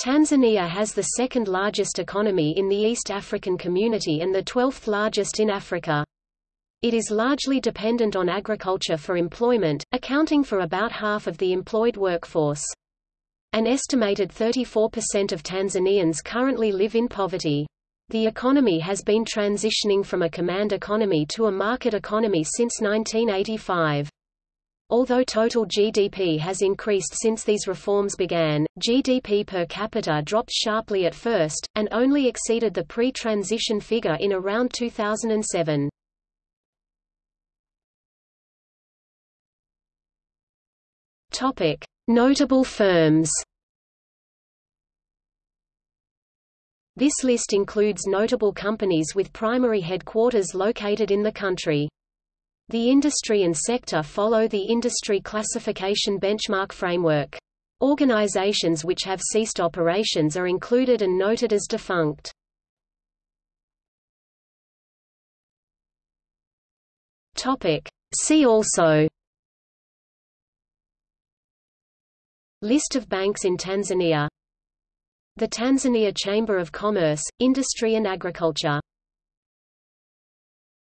Tanzania has the second largest economy in the East African community and the 12th largest in Africa. It is largely dependent on agriculture for employment, accounting for about half of the employed workforce. An estimated 34% of Tanzanians currently live in poverty. The economy has been transitioning from a command economy to a market economy since 1985. Although total GDP has increased since these reforms began, GDP per capita dropped sharply at first, and only exceeded the pre-transition figure in around 2007. Topic: Notable firms. This list includes notable companies with primary headquarters located in the country. The industry and sector follow the industry classification benchmark framework. Organizations which have ceased operations are included and noted as defunct. See also List of banks in Tanzania The Tanzania Chamber of Commerce, Industry and Agriculture